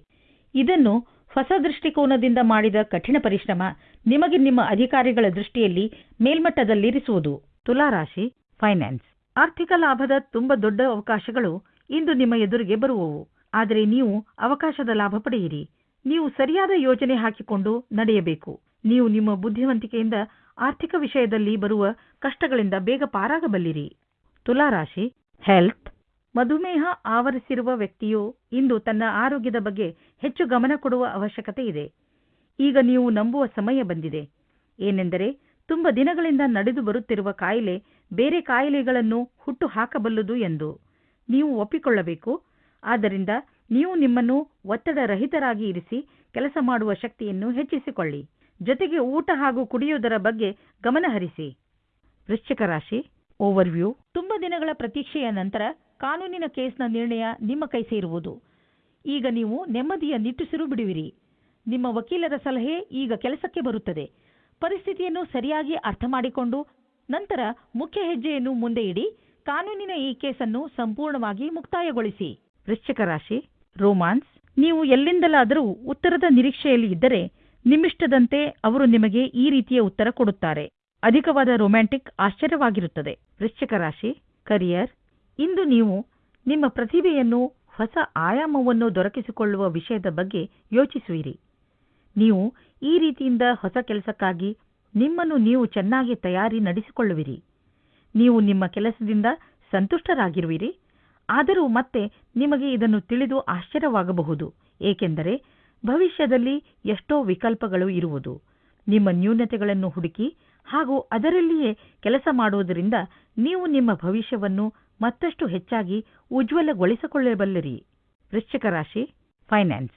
ಇದನ್ನು ಹೊಸ ದೃಷ್ಟಿಕೋನದಿಂದ ಮಾಡಿದ ಕಠಿಣ ಪರಿಶ್ರಮ ನಿಮಗೆ ನಿಮ್ಮ ಅಧಿಕಾರಿಗಳ ದೃಷ್ಟಿಯಲ್ಲಿ ಮೇಲ್ಮಟ್ಟದಲ್ಲಿರಿಸುವುದು. ತುಲಾರಾಶಿ ಫೈನಾನ್ಸ್ ಆರ್ಥಿಕ ಲಾಭದ ತುಂಬ ದೊಡ್ಡ ಅವಕಾಶಗಳು ಇಂದು ನಿಮ್ಮ ಎದುರಿಗೆ ಬರುವವು. ಆದರೆ ನೀವು ಅವಕಾಶದ ಲಾಭ ಪಡೆಯಿರಿ. ನೀವು ಸರಿಯಾದ ಯೋಜನೆ ಹಾಕಿಕೊಂಡು ನಡೆಯಬೇಕು. ನೀವು ನಿಮ್ಮ ಬುದ್ಧಿವಂತಿಕೆಯಿಂದ ಆರ್ಥಿಕ ವಿಷಯದಲ್ಲಿ ಬರುವ ಕಷ್ಟಗಳಿಂದ ಬೇಗ ಪಾರಾಗಬಲ್ಲಿರಿ. ತುಲಾರಾಶಿ ಹೆಲ್ತ್ ಮಧುಮೇಹ ಆವರಿಸಿರುವ ವ್ಯಕ್ತಿಯು ಇಂದು ತನ್ನ ಆರೋಗ್ಯದ ಬಗ್ಗೆ ಹೆಚ್ಚು ಗಮನ ಕೊಡುವ ಅವಶ್ಯಕತೆ ಇದೆ. ಈಗ ನೀವು ನಂಬುವ ಸಮಯ ಬಂದಿದೆ. ಏನೆಂದರೆ ತುಂಬ ದಿನಗಳಿಂದ ನಡೆದು ಬರುತ್ತಿರುವ ಕಾಯಿಲೆ ಬೇರೆ ಕಾಯಿಲೆಗಳನ್ನು ಹುಟ್ಟು ಹಾಕಬಲ್ಲದು ಎಂದು ನೀವು ಒಪ್ಪಿಕೊಳ್ಳಬೇಕು. ಆದ್ದರಿಂದ ನೀವು ನಿಮ್ಮನ್ನು ಒತ್ತಡ ರಹಿತರಾಗಿ ಇರಿಸಿ ಕೆಲಸ ಮಾಡುವ ಶಕ್ತಿಯನ್ನು ಹೆಚ್ಚಿಸಿಕೊಳ್ಳಿ. ಜೊತೆಗೆ ಊಟ ಹಾಗೂ ಕುಡಿಯುವುದರ ಬಗ್ಗೆ ಗಮನಹರಿಸಿ ವೃಶ್ಚಿಕ ರಾಶಿ ಓವರ್ವ್ಯೂ ತುಂಬ ದಿನಗಳ ಪ್ರತೀಕ್ಷೆಯ ನಂತರ ಕಾನೂನಿನ ಕೇಸ್ನ ನಿರ್ಣಯ ನಿಮ್ಮ ಕೈ ಸೇರುವುದು. ಈಗ ನೀವು ನೆಮ್ಮದಿಯ ನಿಟ್ಟುಸಿರು ಬಿಡುವಿರಿ. ನಿಮ್ಮ ವಕೀಲರ ಸಲಹೆ ಈಗ ಕೆಲಸಕ್ಕೆ ಬರುತ್ತದೆ. ಪರಿಸ್ಥಿತಿಯನ್ನು ಸರಿಯಾಗಿ ಅರ್ಥ ಮಾಡಿಕೊಂಡು ನಂತರ ಮುಖ್ಯ ಹೆಜ್ಜೆಯನ್ನು ಮುಂದೆ ಇಡಿ, ಕಾನೂನಿನ ಈ ಕೇಸನ್ನು ಸಂಪೂರ್ಣವಾಗಿ ಮುಕ್ತಾಯಗೊಳಿಸಿ. ವೃಶ್ಚಿಕ ರಾಶಿ, ರೋಮಾನ್ಸ್, ನೀವು ಎಲ್ಲಿಂದಲಾದರೂ ಉತ್ತರದ ನಿರೀಕ್ಷೆಯಲ್ಲಿ ಇದ್ದರೆ ನಿಮ್ಮಿಷ್ಟದಂತೆ ಅವರು ನಿಮಗೆ ಈ ರೀತಿಯ ಉತ್ತರ ಕೊಡುತ್ತಾರೆ. ಅಧಿಕವಾದ ರೊಮ್ಯಾಂಟಿಕ್ ಆಶ್ಚರ್ಯವಾಗಿರುತ್ತದೆ. ವೃಶ್ಚಿಕ ರಾಶಿ, ಕರಿಯರ್, ಇಂದು ನೀವು ನಿಮ್ಮ ಪ್ರತಿಭೆಯನ್ನು ಹೊಸ ಆಯಾಮವನ್ನು ದೊರಕಿಸಿಕೊಳ್ಳುವ ವಿಷಯದ ಬಗ್ಗೆ ಯೋಚಿಸುವಿರಿ. ನೀವು ಈ ರೀತಿಯಿಂದ ಹೊಸ ಕೆಲಸಕ್ಕಾಗಿ ನಿಮ್ಮನ್ನು ನೀವು ಚೆನ್ನಾಗಿ ತಯಾರಿ ನಡೆಸಿಕೊಳ್ಳುವಿರಿ. ನೀವು ನಿಮ್ಮ ಕೆಲಸದಿಂದ ಸಂತುಷ್ಟರಾಗಿರುವಿರಿ. ಆದರೂ ಮತ್ತೆ ನಿಮಗೆ ಇದನ್ನು ತಿಳಿದು ಆಶ್ಚರ್ಯವಾಗಬಹುದು. ಏಕೆಂದರೆ ಭವಿಷ್ಯದಲ್ಲಿ ಎಷ್ಟೋ ವಿಕಲ್ಪಗಳು ಇರುವುದು. ನಿಮ್ಮ ನ್ಯೂನತೆಗಳನ್ನು ಹುಡುಕಿ ಹಾಗೂ ಅದರಲ್ಲಿಯೇ ಕೆಲಸ ಮಾಡುವುದರಿಂದ ನೀವು ನಿಮ್ಮ ಭವಿಷ್ಯವನ್ನು ಮತ್ತಷ್ಟು ಹೆಚ್ಚಾಗಿ ಉಜ್ವಲಗೊಳಿಸಿಕೊಳ್ಳಬಲ್ಲಿರಿ. ವೃಶ್ಚಿಕ ರಾಶಿ, ಫೈನಾನ್ಸ್.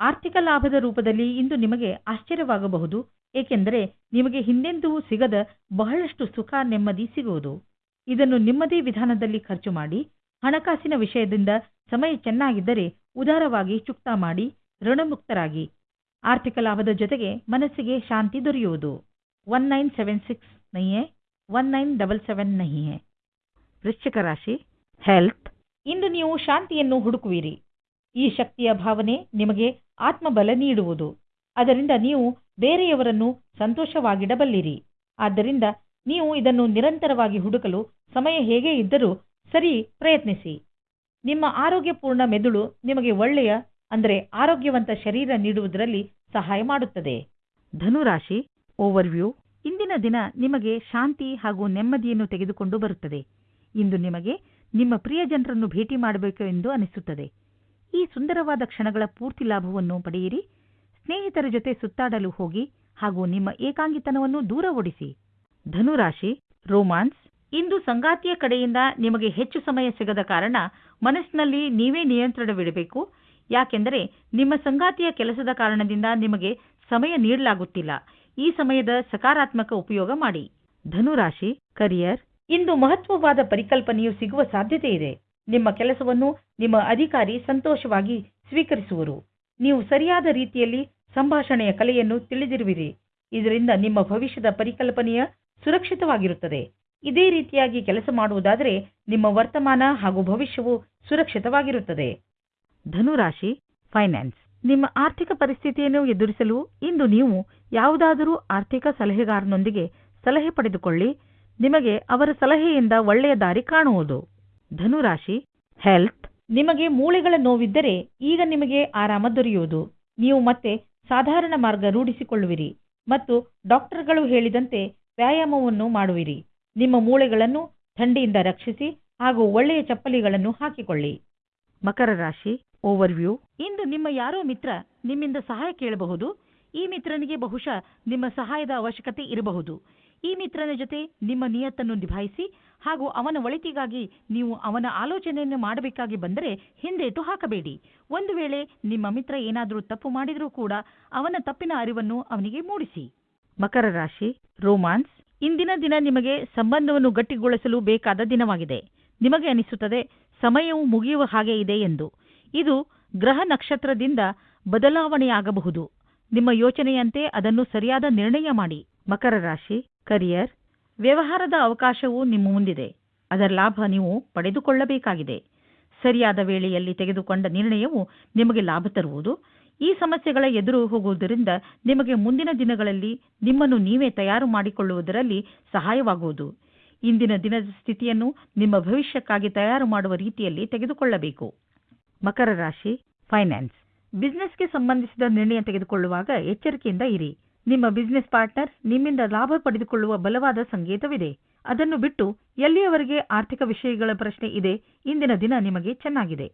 ಆರ್ಥಿಕ ಲಾಭದ ರೂಪದಲ್ಲಿ ಇಂದು ನಿಮಗೆ ಆಶ್ಚರ್ಯವಾಗಬಹುದು. ಏಕೆಂದರೆ ನಿಮಗೆ ಹಿಂದೆಂದೂ ಸಿಗದ ಬಹಳಷ್ಟು ಸುಖ ನೆಮ್ಮದಿ ಸಿಗುವುದು. ಇದನ್ನು ನಿಮ್ಮದೇ ವಿಧಾನದಲ್ಲಿ ಖರ್ಚು ಮಾಡಿ ಹಣಕಾಸಿನ ವಿಷಯದಿಂದ ಸಮಯ ಚೆನ್ನಾಗಿದ್ದರೆ ಉದಾರವಾಗಿ ಚುಕ್ತಾ ಮಾಡಿ ಋಣಮುಕ್ತರಾಗಿ. ಆರ್ಥಿಕ ಲಾಭದ ಜೊತೆಗೆ ಮನಸ್ಸಿಗೆ ಶಾಂತಿ ದೊರೆಯುವುದು. ಒನ್ ನೈನ್ ಸೆವೆನ್ ಸಿಕ್ಸ್ ನಹಿಯೇ ಒನ್ ನೈನ್ ಡಬಲ್ ಸೆವೆನ್ ನಹಿಯೇ ವೃಶ್ಚಿಕ ರಾಶಿ ಹೆಲ್ತ್ ಇಂದು ನೀವು ಶಾಂತಿಯನ್ನು ಹುಡುಕುವಿರಿ. ಈ ಶಕ್ತಿಯ ಭಾವನೆ ನಿಮಗೆ ಆತ್ಮಬಲ ನೀಡುವುದು. ಅದರಿಂದ ನೀವು ಬೇರೆಯವರನ್ನು ಸಂತೋಷವಾಗಿಡಬಲ್ಲಿರಿ. ಆದ್ದರಿಂದ ನೀವು ಇದನ್ನು ನಿರಂತರವಾಗಿ ಹುಡುಕಲು ಸಮಯ ಹೇಗೆ ಇದ್ದರೂ ಸರಿ ಪ್ರಯತ್ನಿಸಿ. ನಿಮ್ಮ ಆರೋಗ್ಯಪೂರ್ಣ ಮೆದುಳು ನಿಮಗೆ ಒಳ್ಳೆಯ, ಅಂದರೆ ಆರೋಗ್ಯವಂತ ಶರೀರ ನೀಡುವುದರಲ್ಲಿ ಸಹಾಯ ಮಾಡುತ್ತದೆ. ಧನುರಾಶಿ ಓವರ್ವ್ಯೂ ಇಂದಿನ ದಿನ ನಿಮಗೆ ಶಾಂತಿ ಹಾಗೂ ನೆಮ್ಮದಿಯನ್ನು ತೆಗೆದುಕೊಂಡು ಬರುತ್ತದೆ. ಇಂದು ನಿಮಗೆ ನಿಮ್ಮ ಪ್ರಿಯ ಜನರನ್ನು ಭೇಟಿ ಮಾಡಬೇಕು ಎಂದು ಅನಿಸುತ್ತದೆ. ಈ ಸುಂದರವಾದ ಕ್ಷಣಗಳ ಪೂರ್ತಿ ಲಾಭವನ್ನು ಪಡೆಯಿರಿ. ಸ್ನೇಹಿತರ ಜೊತೆ ಸುತ್ತಾಡಲು ಹೋಗಿ ಹಾಗೂ ನಿಮ್ಮ ಏಕಾಂಗಿತನವನ್ನು ದೂರ ಓಡಿಸಿ ಧನುರಾಶಿ, ರೋಮಾನ್ಸ್, ಇಂದು ಸಂಗಾತಿಯ ಕಡೆಯಿಂದ ನಿಮಗೆ ಹೆಚ್ಚು ಸಮಯ ಸಿಗದ ಕಾರಣ ಮನಸ್ಸಿನಲ್ಲಿ ನೀವೇ ನಿಯಂತ್ರಣವಿಡಬೇಕು. ಯಾಕೆಂದರೆ ನಿಮ್ಮ ಸಂಗಾತಿಯ ಕೆಲಸದ ಕಾರಣದಿಂದ ನಿಮಗೆ ಸಮಯ ನೀಡಲಾಗುತ್ತಿಲ್ಲ. ಈ ಸಮಯದ ಸಕಾರಾತ್ಮಕ ಉಪಯೋಗ ಮಾಡಿ. ಧನುರಾಶಿ, ಕರಿಯರ್, ಇಂದು ಮಹತ್ವವಾದ ಪರಿಕಲ್ಪನೆಯು ಸಿಗುವ ಸಾಧ್ಯತೆ ಇದೆ. ನಿಮ್ಮ ಕೆಲಸವನ್ನು ನಿಮ್ಮ ಅಧಿಕಾರಿ ಸಂತೋಷವಾಗಿ ಸ್ವೀಕರಿಸುವರು. ನೀವು ಸರಿಯಾದ ರೀತಿಯಲ್ಲಿ ಸಂಭಾಷಣೆಯ ಕಲೆಯನ್ನು ತಿಳಿದಿರುವಿರಿ. ಇದರಿಂದ ನಿಮ್ಮ ಭವಿಷ್ಯದ ಪರಿಕಲ್ಪನೆಯ ಸುರಕ್ಷಿತವಾಗಿರುತ್ತದೆ. ಇದೇ ರೀತಿಯಾಗಿ ಕೆಲಸ ಮಾಡುವುದಾದರೆ ನಿಮ್ಮ ವರ್ತಮಾನ ಹಾಗೂ ಭವಿಷ್ಯವು ಸುರಕ್ಷಿತವಾಗಿರುತ್ತದೆ. ಧನುರಾಶಿ, ಫೈನಾನ್ಸ್. ನಿಮ್ಮ ಆರ್ಥಿಕ ಪರಿಸ್ಥಿತಿಯನ್ನು ಎದುರಿಸಲು ಇಂದು ನೀವು ಯಾವುದಾದರೂ ಆರ್ಥಿಕ ಸಲಹೆಗಾರನೊಂದಿಗೆ ಸಲಹೆ ಪಡೆದುಕೊಳ್ಳಿ. ನಿಮಗೆ ಅವರ ಸಲಹೆಯಿಂದ ಒಳ್ಳೆಯ ದಾರಿ ಕಾಣುವುದು. ಧನುರಾಶಿ, ಹೆಲ್ತ್. ನಿಮಗೆ ಮೂಳೆಗಳ ನೋವಿದ್ದರೆ ಈಗ ನಿಮಗೆ ಆರಾಮ ದೊರೆಯುವುದು. ನೀವು ಮತ್ತೆ ಸಾಧಾರಣ ಮಾರ್ಗ ರೂಢಿಸಿಕೊಳ್ಳುವಿರಿ ಮತ್ತು ಡಾಕ್ಟರ್ಗಳು ಹೇಳಿದಂತೆ ವ್ಯಾಯಾಮವನ್ನು ಮಾಡುವಿರಿ. ನಿಮ್ಮ ಮೂಳೆಗಳನ್ನು ಥಂಡಿಯಿಂದ ರಕ್ಷಿಸಿ ಹಾಗೂ ಒಳ್ಳೆಯ ಚಪ್ಪಲಿಗಳನ್ನು ಹಾಕಿಕೊಳ್ಳಿ. ಮಕರ ರಾಶಿ ಓವರ್ವ್ಯೂ ಇಂದು ನಿಮ್ಮ ಯಾರೋ ಮಿತ್ರ ನಿಮ್ಮಿಂದ ಸಹಾಯ ಕೇಳಬಹುದು. ಈ ಮಿತ್ರನಿಗೆ ಬಹುಶಃ ನಿಮ್ಮ ಸಹಾಯದ ಅವಶ್ಯಕತೆ ಇರಬಹುದು. ಈ ಮಿತ್ರನ ಜೊತೆ ನಿಮ್ಮ ನಿಯತ್ತನ್ನು ನಿಭಾಯಿಸಿ ಹಾಗೂ ಅವನ ಒಳಿತಿಗಾಗಿ ನೀವು ಅವನ ಆಲೋಚನೆಯನ್ನು ಮಾಡಬೇಕಾಗಿ ಬಂದರೆ ಹಿಂದೇಟು ಹಾಕಬೇಡಿ. ಒಂದು ವೇಳೆ ನಿಮ್ಮ ಮಿತ್ರ ಏನಾದರೂ ತಪ್ಪು ಮಾಡಿದರೂ ಕೂಡ ಅವನ ತಪ್ಪಿನ ಅರಿವನ್ನು ಅವನಿಗೆ ಮೂಡಿಸಿ. ಮಕರ ರಾಶಿ, ರೋಮಾನ್ಸ್, ಇಂದಿನ ದಿನ ನಿಮಗೆ ಸಂಬಂಧವನ್ನು ಗಟ್ಟಿಗೊಳಿಸಲು ಬೇಕಾದ ದಿನವಾಗಿದೆ. ನಿಮಗೆ ಅನಿಸುತ್ತದೆ, ಸಮಯವು ಮುಗಿಯುವ ಹಾಗೆ ಇದೆ ಎಂದು. ಇದು ಗ್ರಹ ನಕ್ಷತ್ರದಿಂದ ಬದಲಾವಣೆಯಾಗಬಹುದು. ನಿಮ್ಮ ಯೋಚನೆಯಂತೆ ಅದನ್ನು ಸರಿಯಾದ ನಿರ್ಣಯ ಮಾಡಿ. ಮಕರ ರಾಶಿ, ಕರಿಯರ್ ವ್ಯವಹಾರದ ಅವಕಾಶವು ನಿಮ್ಮ ಮುಂದಿದೆ. ಅದರ ಲಾಭ ನೀವು ಪಡೆದುಕೊಳ್ಳಬೇಕಾಗಿದೆ. ಸರಿಯಾದ ವೇಳೆಯಲ್ಲಿ ತೆಗೆದುಕೊಂಡ ನಿರ್ಣಯವು ನಿಮಗೆ ಲಾಭ ತರುವುದು. ಈ ಸಮಸ್ಯೆಗಳ ಎದುರು ಹೋಗುವುದರಿಂದ ನಿಮಗೆ ಮುಂದಿನ ದಿನಗಳಲ್ಲಿ ನಿಮ್ಮನ್ನು ನೀವೇ ತಯಾರು ಮಾಡಿಕೊಳ್ಳುವುದರಲ್ಲಿ ಸಹಾಯವಾಗುವುದು. ಇಂದಿನ ದಿನದ ಸ್ಥಿತಿಯನ್ನು ನಿಮ್ಮ ಭವಿಷ್ಯಕ್ಕಾಗಿ ತಯಾರು ಮಾಡುವ ರೀತಿಯಲ್ಲಿ ತೆಗೆದುಕೊಳ್ಳಬೇಕು. ಮಕರ ರಾಶಿ, ಫೈನಾನ್ಸ್. ಬಿಸ್ನೆಸ್ಗೆ ಸಂಬಂಧಿಸಿದ ನಿರ್ಣಯ ತೆಗೆದುಕೊಳ್ಳುವಾಗ ಎಚ್ಚರಿಕೆಯಿಂದ ಇರಿ. ನಿಮ್ಮ ಬಿಸ್ನೆಸ್ ಪಾರ್ಟ್ನರ್ ನಿಮ್ಮಿಂದ ಲಾಭ ಪಡೆದುಕೊಳ್ಳುವ ಬಲವಾದ ಸಂಕೇತವಿದೆ. ಅದನ್ನು ಬಿಟ್ಟು ಎಲ್ಲಿಯವರೆಗೆ ಆರ್ಥಿಕ ವಿಷಯಗಳ ಪ್ರಶ್ನೆ ಇದೆ, ಇಂದಿನ ದಿನ ನಿಮಗೆ ಚೆನ್ನಾಗಿದೆ.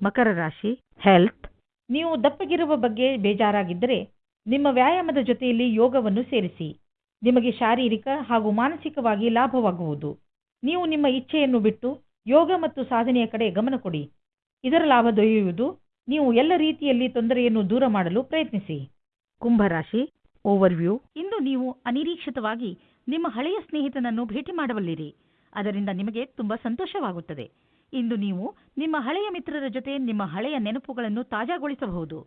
ಮಕರ ರಾಶಿ ಹೆಲ್ತ್ ನೀವು ದಪ್ಪಗಿರುವ ಬಗ್ಗೆ ಬೇಜಾರಾಗಿದ್ದರೆ ನಿಮ್ಮ ವ್ಯಾಯಾಮದ ಜೊತೆಯಲ್ಲಿ ಯೋಗವನ್ನು ಸೇರಿಸಿ. ನಿಮಗೆ ಶಾರೀರಿಕ ಹಾಗೂ ಮಾನಸಿಕವಾಗಿ ಲಾಭವಾಗುವುದು. ನೀವು ನಿಮ್ಮ ಇಚ್ಛೆಯನ್ನು ಬಿಟ್ಟು ಯೋಗ ಮತ್ತು ಸಾಧನೆಯ ಕಡೆ ಗಮನ ಕೊಡಿ. ಇದರ ಲಾಭ ದೊರೆಯುವುದು ನೀವು ಎಲ್ಲ ರೀತಿಯಲ್ಲಿ ತೊಂದರೆಯನ್ನು ದೂರ ಮಾಡಲು ಪ್ರಯತ್ನಿಸಿ. ಕುಂಭರಾಶಿ ಓವರ್ವ್ಯೂ. ಇಂದು ನೀವು ಅನಿರೀಕ್ಷಿತವಾಗಿ ನಿಮ್ಮ ಹಳೆಯ ಸ್ನೇಹಿತನನ್ನು ಭೇಟಿ ಮಾಡಬಲ್ಲಿರಿ. ಅದರಿಂದ ನಿಮಗೆ ತುಂಬಾ ಸಂತೋಷವಾಗುತ್ತದೆ. ಇಂದು ನೀವು ನಿಮ್ಮ ಹಳೆಯ ಮಿತ್ರರ ಜೊತೆ ನಿಮ್ಮ ಹಳೆಯ ನೆನಪುಗಳನ್ನು ತಾಜಾಗೊಳಿಸಬಹುದು.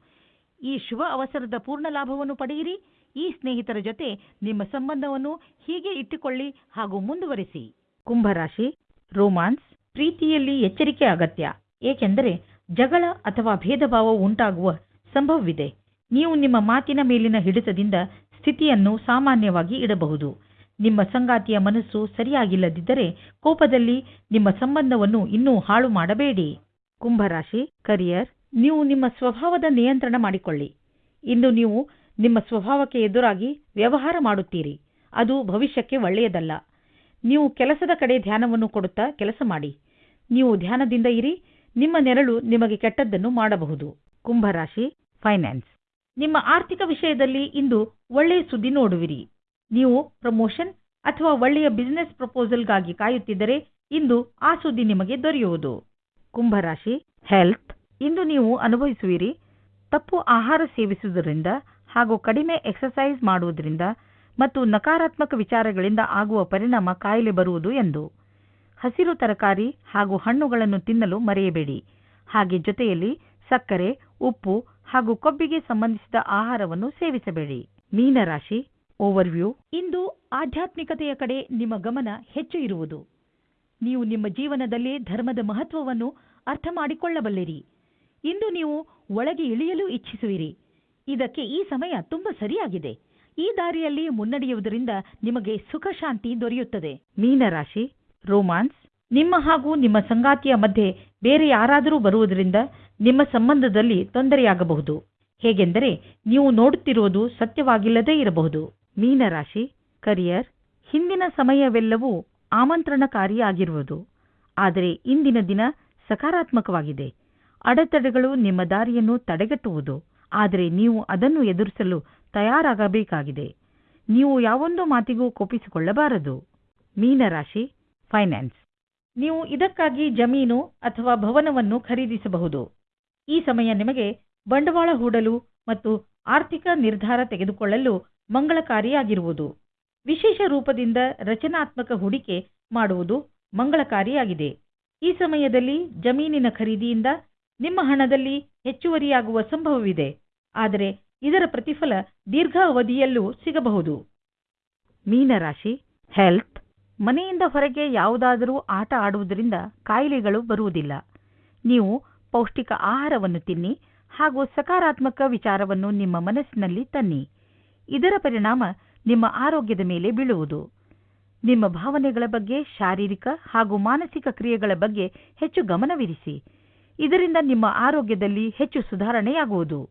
ಈ ಶುಭ ಅವಸರದ ಪೂರ್ಣ ಲಾಭವನ್ನು ಪಡೆಯಿರಿ. ಈ ಸ್ನೇಹಿತರ ಜೊತೆ ನಿಮ್ಮ ಸಂಬಂಧವನ್ನು ಹೀಗೆ ಇಟ್ಟುಕೊಳ್ಳಿ ಹಾಗೂ ಮುಂದುವರಿಸಿ. ಕುಂಭರಾಶಿ, ರೋಮಾನ್ಸ್, ಪ್ರೀತಿಯಲ್ಲಿ ಎಚ್ಚರಿಕೆ ಅಗತ್ಯ. ಏಕೆಂದರೆ ಜಗಳ ಅಥವಾ ಭೇದಭಾವ ಉಂಟಾಗುವ ಸಂಭವವಿದೆ. ನೀವು ನಿಮ್ಮ ಮಾತಿನ ಮೇಲಿನ ಹಿಡಿತದಿಂದ ಸ್ಥಿತಿಯನ್ನು ಸಾಮಾನ್ಯವಾಗಿ ಇಡಬಹುದು. ನಿಮ್ಮ ಸಂಗಾತಿಯ ಮನಸ್ಸು ಸರಿಯಾಗಿಲ್ಲದಿದ್ದರೆ ಕೋಪದಲ್ಲಿ ನಿಮ್ಮ ಸಂಬಂಧವನ್ನು ಇನ್ನೂ ಹಾಳು ಮಾಡಬೇಡಿ. ಕುಂಭರಾಶಿ ಕರಿಯರ್ ನೀವು ನಿಮ್ಮ ಸ್ವಭಾವದ ನಿಯಂತ್ರಣ ಮಾಡಿಕೊಳ್ಳಿ. ಇಂದು ನೀವು ನಿಮ್ಮ ಸ್ವಭಾವಕ್ಕೆ ಎದುರಾಗಿ ವ್ಯವಹಾರ ಮಾಡುತ್ತೀರಿ. ಅದು ಭವಿಷ್ಯಕ್ಕೆ ಒಳ್ಳೆಯದಲ್ಲ. ನೀವು ಕೆಲಸದ ಕಡೆ ಧ್ಯಾನವನ್ನು ಕೊಡುತ್ತಾ ಕೆಲಸ ಮಾಡಿ. ನೀವು ಧ್ಯಾನದಿಂದ ಇರಿ, ನಿಮ್ಮ ನೆರಳು ನಿಮಗೆ ಕೆಟ್ಟದ್ದನ್ನು ಮಾಡಬಹುದು. ಕುಂಭರಾಶಿ ಫೈನಾನ್ಸ್ ನಿಮ್ಮ ಆರ್ಥಿಕ ವಿಷಯದಲ್ಲಿ ಇಂದು ಒಳ್ಳೆಯ ಸುದ್ದಿ ನೋಡುವಿರಿ. ನೀವು ಪ್ರಮೋಷನ್ ಅಥವಾ ಒಳ್ಳೆಯ ಬಿಸಿನೆಸ್ ಪ್ರಪೋಸಲ್ಗಾಗಿ ಕಾಯುತ್ತಿದ್ದರೆ ಇಂದು ಆ ಸುದ್ದಿ ನಿಮಗೆ ದೊರೆಯುವುದು. ಕುಂಭರಾಶಿ ಹೆಲ್ತ್, ಇಂದು ನೀವು ಅನುಭವಿಸುವಿರಿ. ತಪ್ಪು ಆಹಾರ ಸೇವಿಸುವುದರಿಂದ ಹಾಗೂ ಕಡಿಮೆ ಎಕ್ಸರ್ಸೈಸ್ ಮಾಡುವುದರಿಂದ ಮತ್ತು ನಕಾರಾತ್ಮಕ ವಿಚಾರಗಳಿಂದ ಆಗುವ ಪರಿಣಾಮ ಕಾಯಿಲೆ ಬರುವುದು ಎಂದು. ಹಸಿರು ತರಕಾರಿ ಹಾಗೂ ಹಣ್ಣುಗಳನ್ನು ತಿನ್ನಲು ಮರೆಯಬೇಡಿ. ಹಾಗೆ ಜೊತೆಯಲ್ಲಿ ಸಕ್ಕರೆ, ಉಪ್ಪು ಹಾಗೂ ಕೊಬ್ಬಿಗೆ ಸಂಬಂಧಿಸಿದ ಆಹಾರವನ್ನು ಸೇವಿಸಬೇಡಿ. ಮೀನರಾಶಿ ಓವರ್ವ್ಯೂ ಇಂದು ಆಧ್ಯಾತ್ಮಿಕತೆಯ ಕಡೆ ನಿಮ್ಮ ಗಮನ ಹೆಚ್ಚು ಇರುವುದು. ನೀವು ನಿಮ್ಮ ಜೀವನದಲ್ಲಿ ಧರ್ಮದ ಮಹತ್ವವನ್ನು ಅರ್ಥ ಮಾಡಿಕೊಳ್ಳಬಲ್ಲಿರಿ. ಇಂದು ನೀವು ಒಳಗೆ ಇಳಿಯಲು ಇಚ್ಛಿಸುವಿರಿ. ಇದಕ್ಕೆ ಈ ಸಮಯ ತುಂಬಾ ಸರಿಯಾಗಿದೆ. ಈ ದಾರಿಯಲ್ಲಿ ಮುನ್ನಡೆಯುವುದರಿಂದ ನಿಮಗೆ ಸುಖ ಶಾಂತಿ ದೊರೆಯುತ್ತದೆ. ಮೀನರಾಶಿ ರೋಮಾನ್ಸ್ ನಿಮ್ಮ ಹಾಗೂ ನಿಮ್ಮ ಸಂಗಾತಿಯ ಮಧ್ಯೆ ಬೇರೆ ಯಾರಾದರೂ ಬರುವುದರಿಂದ ನಿಮ್ಮ ಸಂಬಂಧದಲ್ಲಿ ತೊಂದರೆಯಾಗಬಹುದು. ಹೇಗೆಂದರೆ ನೀವು ನೋಡುತ್ತಿರುವುದು ಸತ್ಯವಾಗಿಲ್ಲದೇ ಇರಬಹುದು. ಮೀನರಾಶಿ, ಕರಿಯರ್, ಹಿಂದಿನ ಸಮಯವೆಲ್ಲವೂ ಆಮಂತ್ರಣಕಾರಿಯಾಗಿರುವುದು. ಆದರೆ ಇಂದಿನ ದಿನ ಸಕಾರಾತ್ಮಕವಾಗಿದೆ. ಅಡೆತಡೆಗಳು ನಿಮ್ಮ ದಾರಿಯನ್ನು ತಡೆಗಟ್ಟುವುದು. ಆದರೆ ನೀವು ಅದನ್ನು ಎದುರಿಸಲು ತಯಾರಾಗಬೇಕಾಗಿದೆ. ನೀವು ಯಾವೊಂದು ಮಾತಿಗೂ ಕೋಪಿಸಿಕೊಳ್ಳಬಾರದು. ಮೀನರಾಶಿ, ಫೈನಾನ್ಸ್. ನೀವು ಇದಕ್ಕಾಗಿ ಜಮೀನು ಅಥವಾ ಭವನವನ್ನು ಖರೀದಿಸಬಹುದು. ಈ ಸಮಯ ನಿಮಗೆ ಬಂಡವಾಳ ಹೂಡಲು ಮತ್ತು ಆರ್ಥಿಕ ನಿರ್ಧಾರ ತೆಗೆದುಕೊಳ್ಳಲು ಮಂಗಳಕಾರಿಯಾಗಿರುವುದು. ವಿಶೇಷ ರೂಪದಿಂದ ರಚನಾತ್ಮಕ ಹೂಡಿಕೆ ಮಾಡುವುದು ಮಂಗಳಕಾರಿಯಾಗಿದೆ. ಈ ಸಮಯದಲ್ಲಿ ಜಮೀನಿನ ಖರೀದಿಯಿಂದ ನಿಮ್ಮ ಹಣದಲ್ಲಿ ಹೆಚ್ಚುವರಿಯಾಗುವ ಸಂಭವವಿದೆ. ಆದರೆ ಇದರ ಪ್ರತಿಫಲ ದೀರ್ಘ ಅವಧಿಯಲ್ಲೂ ಸಿಗಬಹುದು. ಮೀನರಾಶಿ, ಹೆಲ್ತ್, ಮನೆಯಿಂದ ಹೊರಗೆ ಯಾವುದಾದರೂ ಆಟ ಆಡುವುದರಿಂದ ಕಾಯಿಲೆಗಳು ಬರುವುದಿಲ್ಲ. ನೀವು ಪೌಷ್ಟಿಕ ಆಹಾರವನ್ನು ತಿನ್ನಿ ಹಾಗೂ ಸಕಾರಾತ್ಮಕ ವಿಚಾರವನ್ನು ನಿಮ್ಮ ಮನಸ್ಸಿನಲ್ಲಿ ತನ್ನಿ. ಇದರ ಪರಿಣಾಮ ನಿಮ್ಮ ಆರೋಗ್ಯದ ಮೇಲೆ ಬೀಳುವುದು. ನಿಮ್ಮ ಭಾವನೆಗಳ ಬಗ್ಗೆ ಶಾರೀರಿಕ ಹಾಗೂ ಮಾನಸಿಕ ಕ್ರಿಯೆಗಳ ಬಗ್ಗೆ ಹೆಚ್ಚು ಗಮನವಿರಿಸಿ. ಇದರಿಂದ ನಿಮ್ಮ ಆರೋಗ್ಯದಲ್ಲಿ ಹೆಚ್ಚು ಸುಧಾರಣೆಯಾಗುವುದು.